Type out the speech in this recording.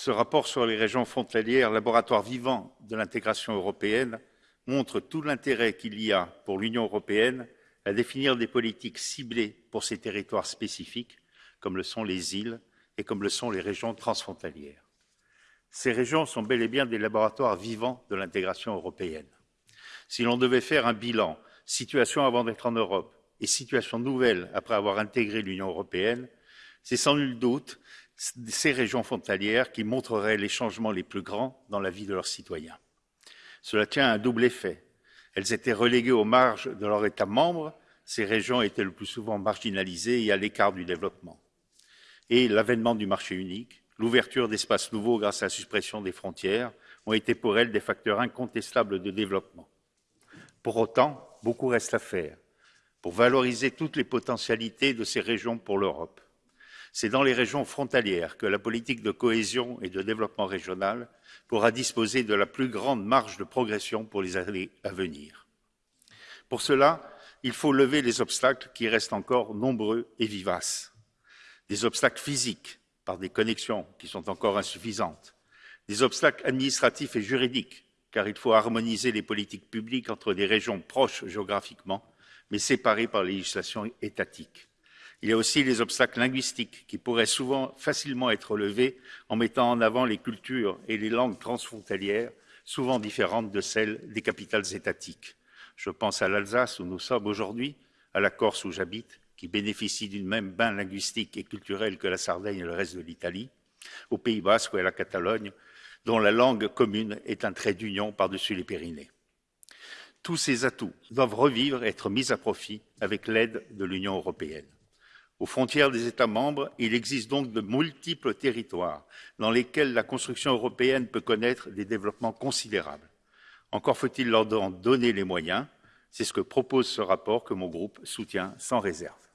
Ce rapport sur les régions frontalières, laboratoire vivant de l'intégration européenne, montre tout l'intérêt qu'il y a pour l'Union européenne à définir des politiques ciblées pour ces territoires spécifiques, comme le sont les îles et comme le sont les régions transfrontalières. Ces régions sont bel et bien des laboratoires vivants de l'intégration européenne. Si l'on devait faire un bilan, situation avant d'être en Europe et situation nouvelle après avoir intégré l'Union européenne, c'est sans nul doute ces régions frontalières qui montreraient les changements les plus grands dans la vie de leurs citoyens. Cela tient à un double effet. Elles étaient reléguées aux marges de leurs États membres, ces régions étaient le plus souvent marginalisées et à l'écart du développement. Et l'avènement du marché unique, l'ouverture d'espaces nouveaux grâce à la suppression des frontières ont été pour elles des facteurs incontestables de développement. Pour autant, beaucoup reste à faire pour valoriser toutes les potentialités de ces régions pour l'Europe. C'est dans les régions frontalières que la politique de cohésion et de développement régional pourra disposer de la plus grande marge de progression pour les années à venir. Pour cela, il faut lever les obstacles qui restent encore nombreux et vivaces. Des obstacles physiques, par des connexions qui sont encore insuffisantes, des obstacles administratifs et juridiques, car il faut harmoniser les politiques publiques entre des régions proches géographiquement, mais séparées par les législations étatiques. Il y a aussi les obstacles linguistiques qui pourraient souvent facilement être levés en mettant en avant les cultures et les langues transfrontalières, souvent différentes de celles des capitales étatiques. Je pense à l'Alsace où nous sommes aujourd'hui, à la Corse où j'habite, qui bénéficie d'une même bain linguistique et culturelle que la Sardaigne et le reste de l'Italie, au Pays Basque ou à la Catalogne, dont la langue commune est un trait d'union par-dessus les Pyrénées. Tous ces atouts doivent revivre et être mis à profit avec l'aide de l'Union européenne. Aux frontières des États membres, il existe donc de multiples territoires dans lesquels la construction européenne peut connaître des développements considérables. Encore faut-il leur en donner les moyens. C'est ce que propose ce rapport que mon groupe soutient sans réserve.